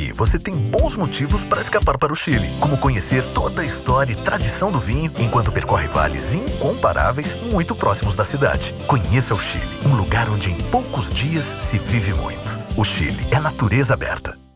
Aqui você tem bons motivos para escapar para o Chile, como conhecer toda a história e tradição do vinho enquanto percorre vales incomparáveis muito próximos da cidade. Conheça o Chile, um lugar onde em poucos dias se vive muito. O Chile é natureza aberta.